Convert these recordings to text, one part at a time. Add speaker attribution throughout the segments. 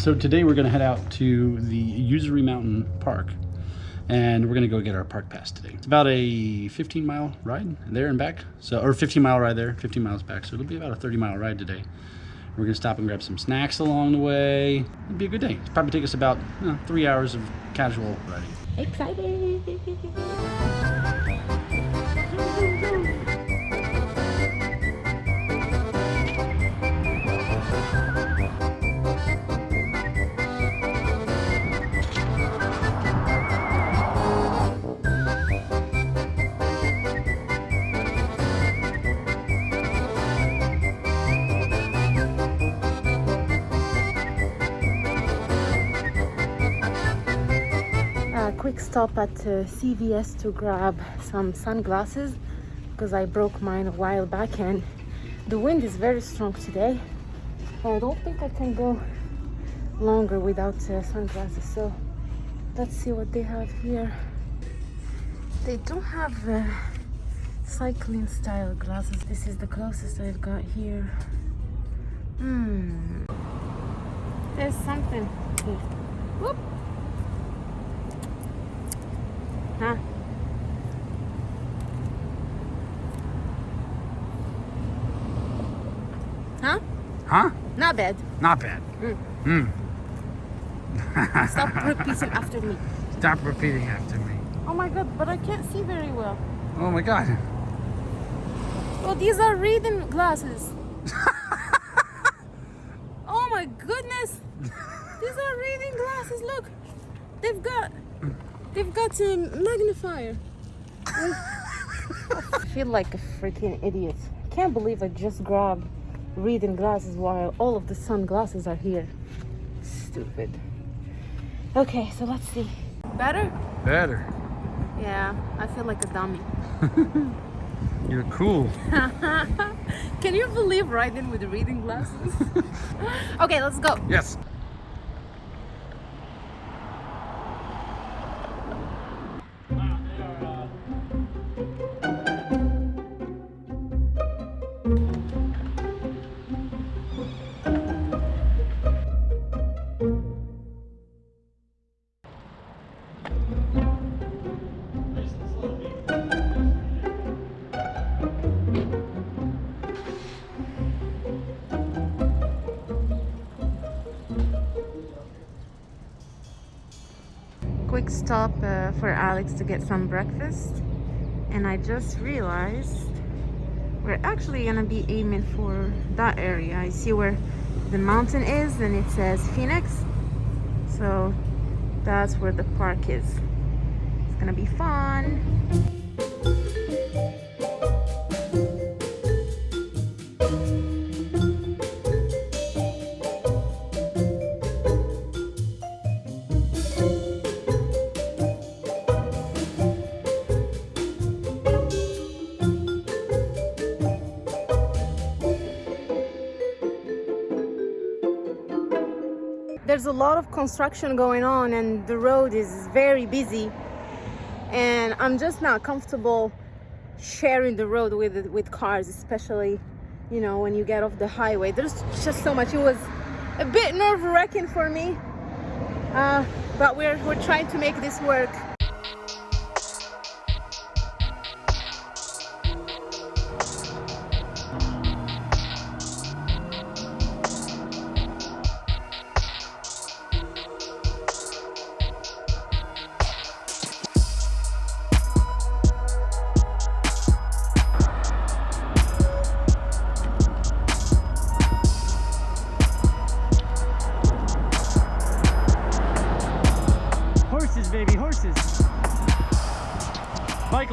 Speaker 1: So today we're going to head out to the Usery Mountain Park and we're going to go get our park pass today. It's about a 15 mile ride there and back. So, or 15 mile ride there, 15 miles back. So it'll be about a 30 mile ride today. We're going to stop and grab some snacks along the way. It'll be a good day. It'll probably take us about you know, three hours of casual riding.
Speaker 2: Excited! Quick stop at uh, CVS to grab some sunglasses because I broke mine a while back and the wind is very strong today. I don't think I can go longer without uh, sunglasses so let's see what they have here. They don't have uh, cycling style glasses. This is the closest I've got here. Hmm. There's something here. Whoop. Huh? Huh?
Speaker 1: Huh?
Speaker 2: Not bad.
Speaker 1: Not bad.
Speaker 2: Mm.
Speaker 1: Hmm.
Speaker 2: Stop repeating after me.
Speaker 1: Stop repeating after me.
Speaker 2: Oh my god, but I can't see very well.
Speaker 1: Oh my god.
Speaker 2: Oh, these are reading glasses. oh my goodness. These are reading glasses. Look. They've got they've got a magnifier. I feel like a freaking idiot. Can't believe I just grabbed reading glasses while all of the sunglasses are here. Stupid. Okay, so let's see. Better?
Speaker 1: Better.
Speaker 2: Yeah, I feel like a dummy.
Speaker 1: You're cool.
Speaker 2: Can you believe riding with reading glasses? okay, let's go.
Speaker 1: Yes.
Speaker 2: Stop uh, for Alex to get some breakfast. And I just realized we're actually gonna be aiming for that area. I see where the mountain is and it says Phoenix. So that's where the park is. It's gonna be fun. Lot of construction going on and the road is very busy. And i'm just not comfortable sharing the road with with cars especially you know when you get off the highway. There's just so much. It was a bit nerve-wracking for me. Uh, but we're we're trying to make this work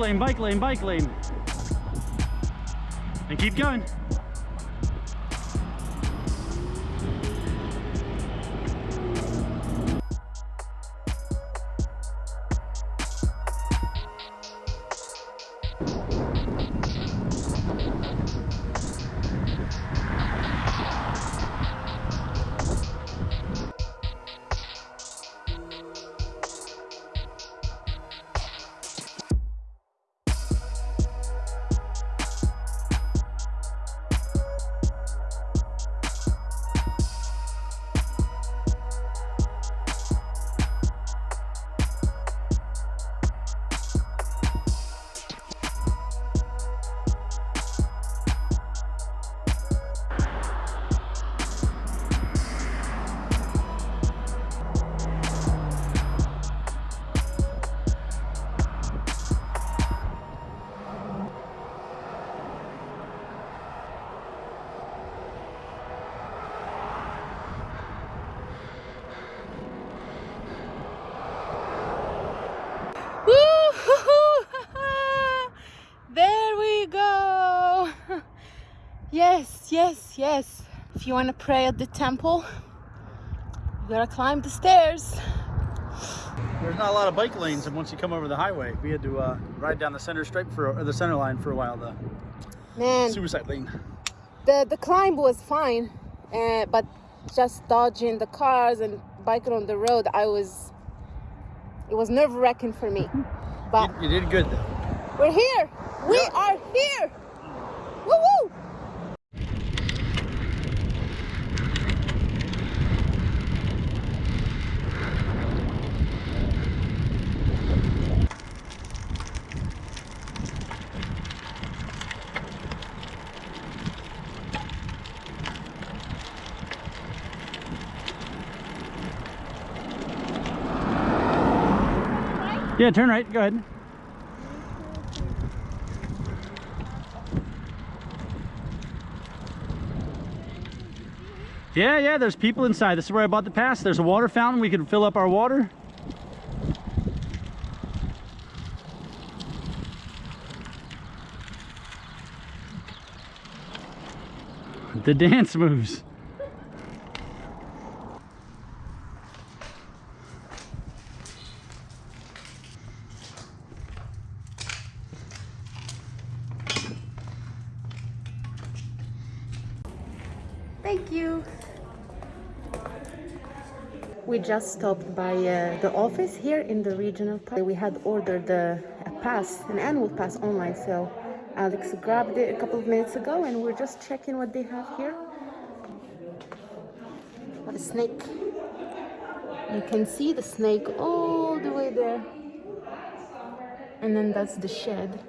Speaker 1: lane, bike lane, bike lane. And keep going.
Speaker 2: You want to pray at the temple, you gotta climb the stairs.
Speaker 1: There's not a lot of bike lanes, and once you come over the highway, we had to uh, ride down the center stripe for or the center line for a while. The
Speaker 2: Man,
Speaker 1: suicide lane.
Speaker 2: the the climb was fine, uh, but just dodging the cars and biking on the road, I was. It was nerve wracking for me. But
Speaker 1: You, you did good though.
Speaker 2: we're here. We are here. Woo woo!
Speaker 1: Yeah, turn right. Go ahead. Yeah, yeah, there's people inside. This is where I bought the pass. There's a water fountain. We can fill up our water. The dance moves.
Speaker 2: You. We just stopped by uh, the office here in the regional park. We had ordered uh, a pass, an annual pass online, so Alex grabbed it a couple of minutes ago and we're just checking what they have here. What a snake. You can see the snake all the way there. And then that's the shed.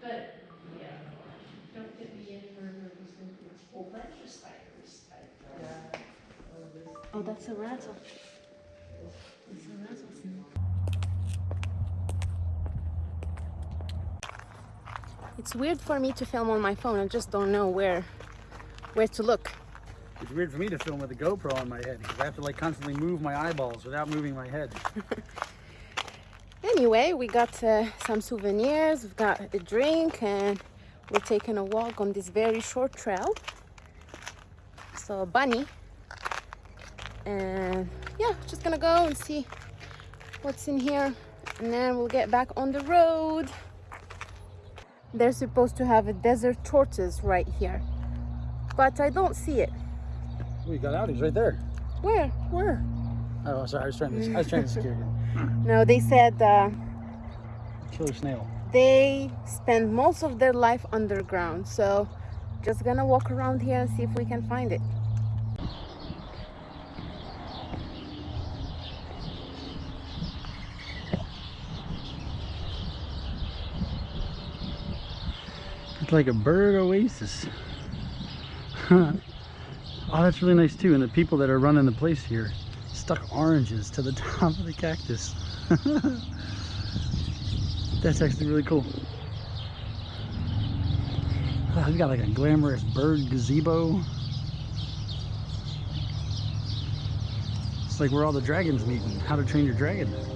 Speaker 3: But, yeah, don't get me in for a whole bunch of spiders.
Speaker 2: Oh, that's a rattle. It's a. It's weird for me to film on my phone. I just don't know where where to look.
Speaker 1: It's weird for me to film with a GoPro on my head because I have to like constantly move my eyeballs without moving my head.
Speaker 2: Anyway, we got uh, some souvenirs, we've got a drink, and we're taking a walk on this very short trail. So, bunny. And yeah, just gonna go and see what's in here, and then we'll get back on the road. They're supposed to have a desert tortoise right here, but I don't see it.
Speaker 1: We got out. He's right there.
Speaker 2: Where? Where?
Speaker 1: Oh, sorry. I was trying to. I was trying to secure you.
Speaker 2: No, they said uh,
Speaker 1: Killer snail.
Speaker 2: they spend most of their life underground so just gonna walk around here and see if we can find it
Speaker 1: It's like a bird oasis. oh, that's really nice too. And the people that are running the place here stuck oranges to the top of the cactus. that's actually really cool. Oh, we've got like a glamorous bird gazebo. It's like where all the dragons meet and how to train your dragon.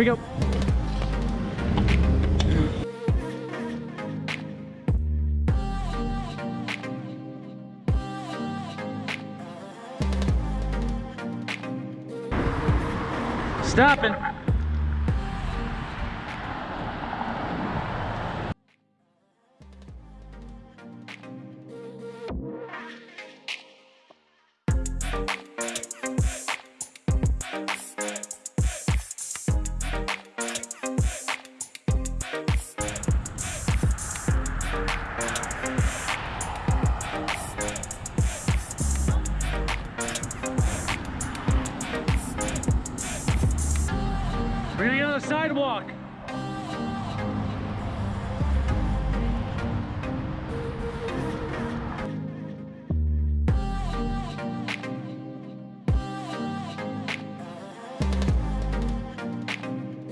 Speaker 1: Here we go. Stopping. On the sidewalk.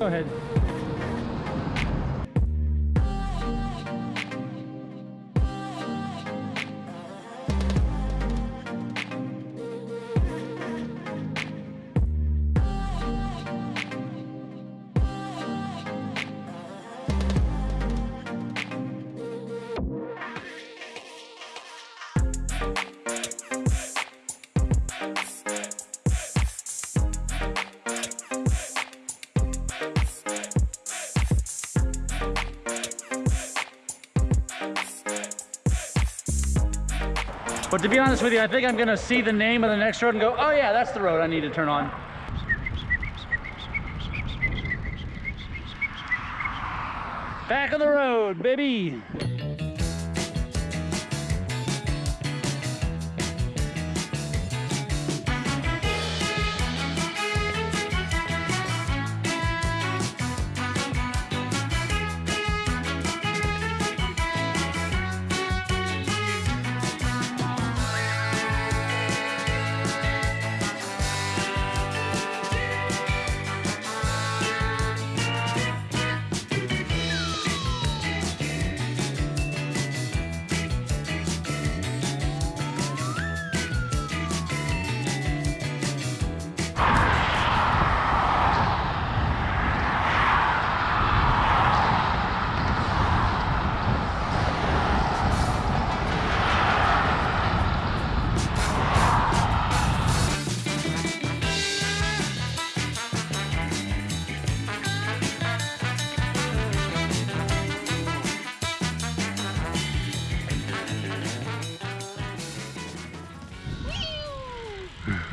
Speaker 1: Go ahead. But to be honest with you, I think I'm gonna see the name of the next road and go, oh yeah, that's the road I need to turn on. Back on the road, baby.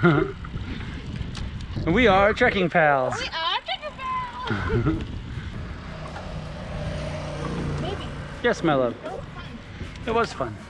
Speaker 1: we are trekking pals.
Speaker 2: We are Tinkerbell! Maybe.
Speaker 1: Yes, my love.
Speaker 2: That was fun.
Speaker 1: It was fun.